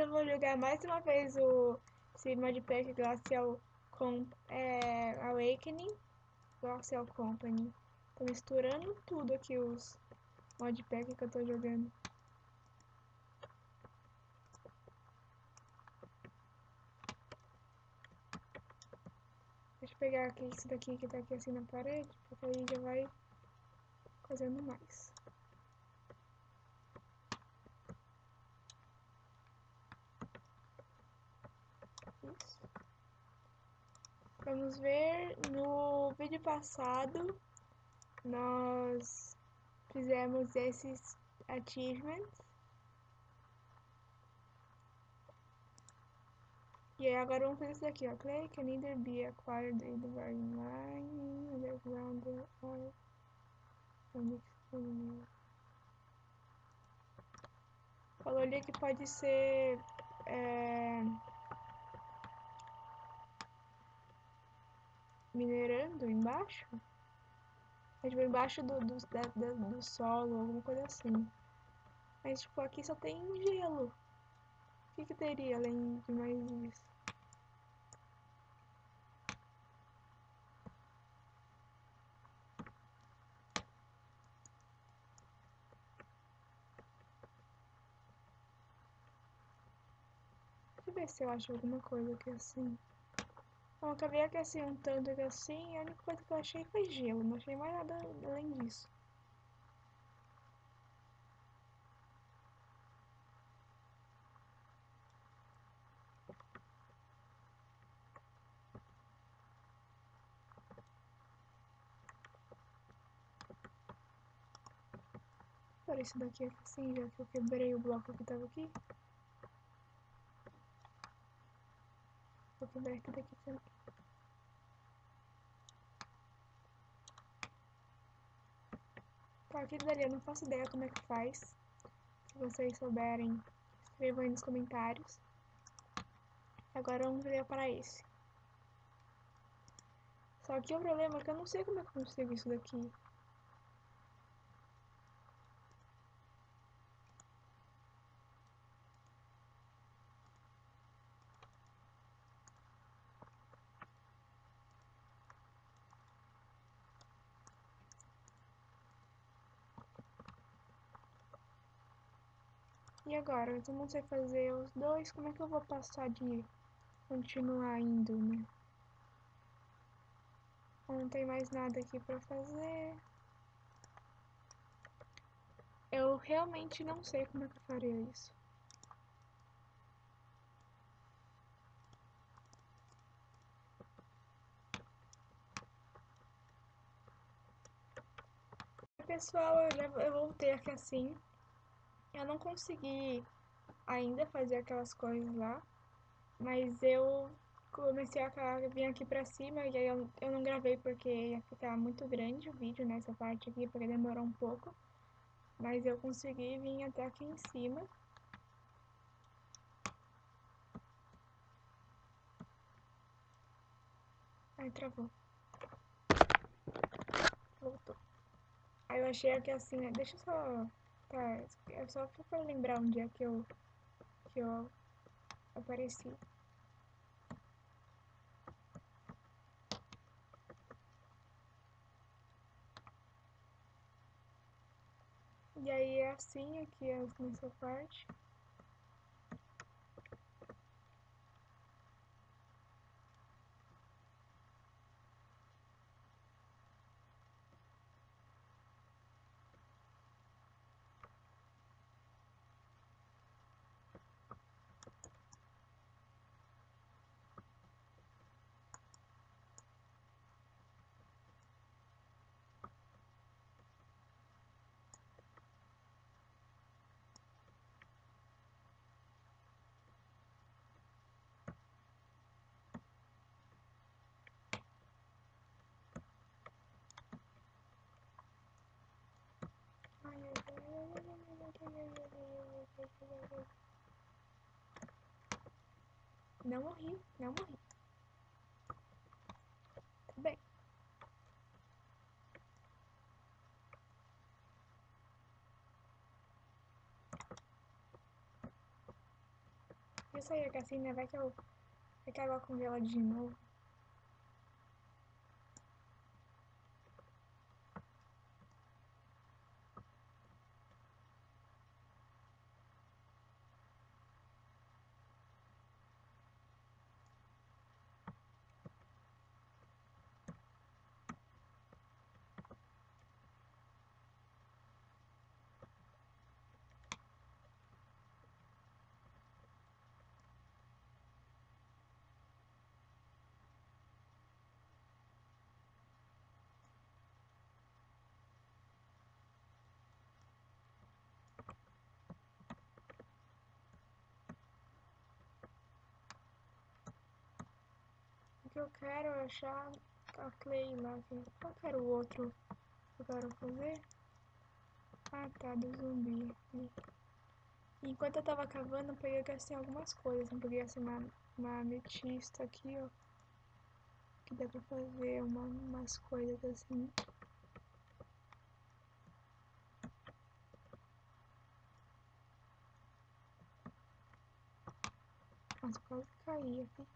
Eu vou jogar mais uma vez o esse modpack Glacial Com é, Awakening Glacial Company. Tô misturando tudo aqui os modpack que eu tô jogando. Deixa eu pegar aqui esse daqui que tá aqui assim na parede, porque aí já vai fazendo mais. Isso. Vamos ver, no vídeo passado nós fizemos esses achievements. E aí agora vamos fazer isso daqui, ó. Clay can either be acquired in mining, underground, or Falou ali que pode ser é, minerando embaixo. É tipo embaixo do, do, da, do solo, alguma coisa assim. Mas tipo, aqui só tem gelo. O que, que teria além de mais isso? Deixa eu ver se eu acho alguma coisa aqui assim. Bom, acabei um tanto aqui assim, a única coisa que eu achei foi gelo, não achei mais nada além disso. Por isso daqui assim, já que eu quebrei o bloco que tava aqui. Vou quebrar tudo aqui também. Tá, aquilo dali eu não faço ideia como é que faz. Se vocês souberem, escrevam aí nos comentários. Agora vamos ver para esse. Só que o problema é que eu não sei como é que eu consigo isso daqui. E agora? Eu não sei fazer os dois, como é que eu vou passar de continuar indo, né? Não tem mais nada aqui pra fazer. Eu realmente não sei como é que eu faria isso. Pessoal, eu, já, eu voltei aqui assim. Eu não consegui ainda fazer aquelas coisas lá, mas eu comecei a vir aqui pra cima e aí eu, eu não gravei porque ia ficar muito grande o vídeo nessa parte aqui, porque demorou um pouco. Mas eu consegui vir até aqui em cima. Ai, travou. Voltou. Aí eu achei aqui assim, né? Deixa eu só Tá, é só pra lembrar um dia que eu, que eu apareci. E aí é assim aqui nessa parte. Não morri, não morri. Tudo bem. eu sair aqui assim, né? Vai que eu. Vai que a água congela de novo. Eu quero achar a Clay lá. Assim. Qual que era o outro eu quero fazer? Ah tá, do zumbi. Enquanto eu tava cavando, eu peguei assim algumas coisas. Eu peguei assim uma, uma ametista aqui, ó. Que dá pra fazer uma, umas coisas assim. Nossa, quase caí aqui.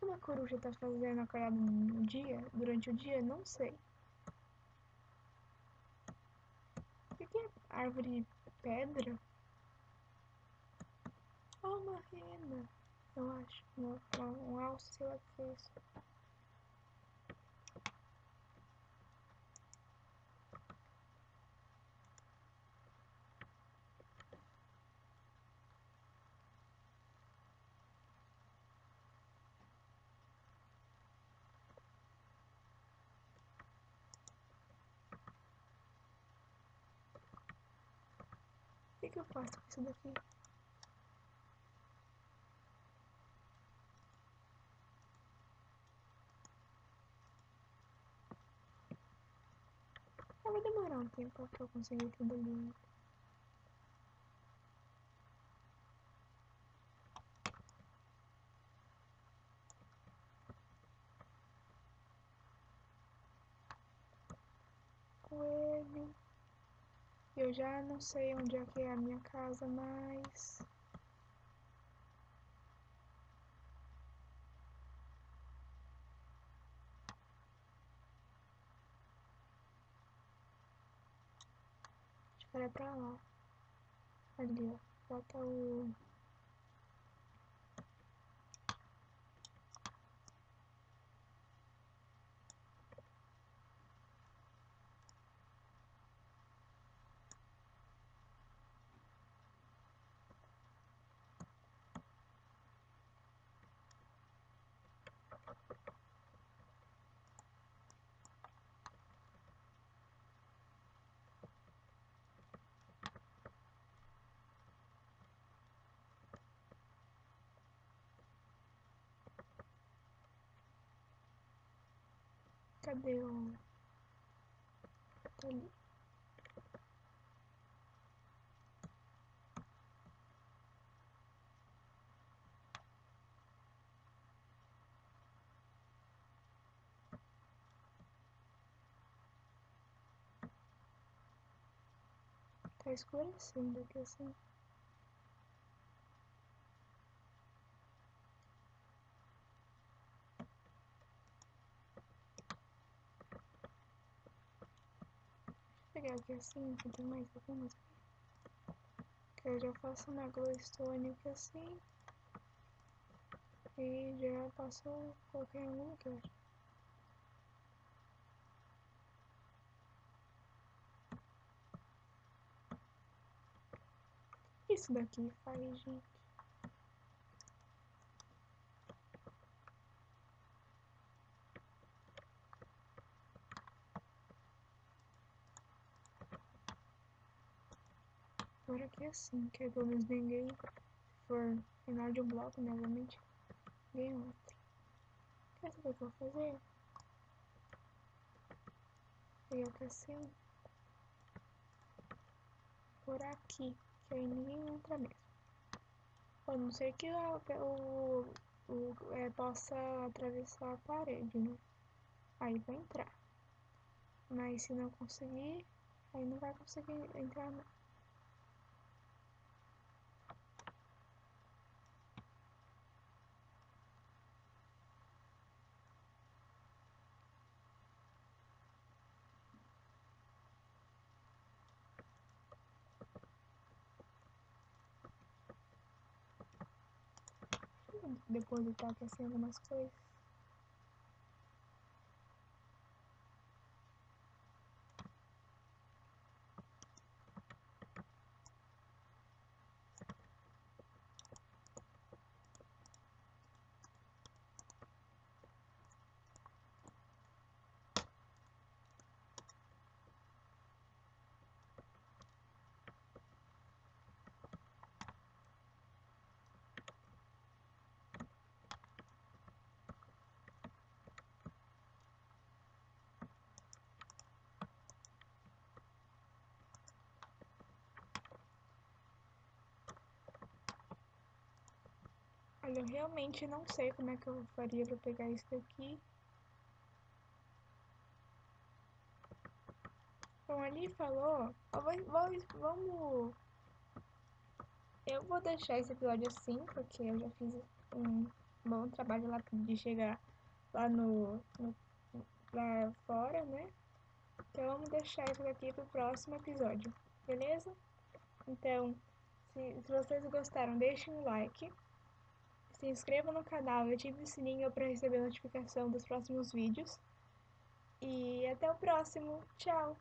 O que uma coruja tá fazendo acordada no dia? Durante o dia? Não sei. O que é árvore pedra? Oh, uma rena, eu acho. Um, um alce, sei lá o que é isso. Que, eu faço com isso daqui? Vai demorar um tempo pra eu conseguir tudo ali. Já não sei onde é que é a minha casa mais. Acho que era pra lá. Ali, ó. Bota o. Cadê o. Ali. Tá escurecendo aqui assim. Aqui assim, que tem mais algumas aqui. Que eu já faço uma glowstone aqui assim. E já passo qualquer uma que eu acho. Isso daqui faz, gente. Aqui é assim, que pelo menos ninguém for final de um bloco, obviamente, ganha outro. Quer saber o que eu vou fazer? Pegar aqui assim, por aqui, que aí ninguém entra mesmo. A não ser que o, o, o é, possa atravessar a parede, né? Aí vai entrar. Mas se não conseguir, aí não vai conseguir entrar não. Depois de estar aquecendo algumas coisas. Olha, eu realmente não sei como é que eu faria pra pegar isso daqui. Bom, ali falou... vamos... Eu vou deixar esse episódio assim, porque eu já fiz um bom trabalho lá de chegar lá no, no lá fora, né? Então vamos deixar isso aqui pro próximo episódio, beleza? Então, se, se vocês gostaram, deixem um like se inscreva no canal e ative o sininho para receber notificação dos próximos vídeos. E até o próximo. Tchau!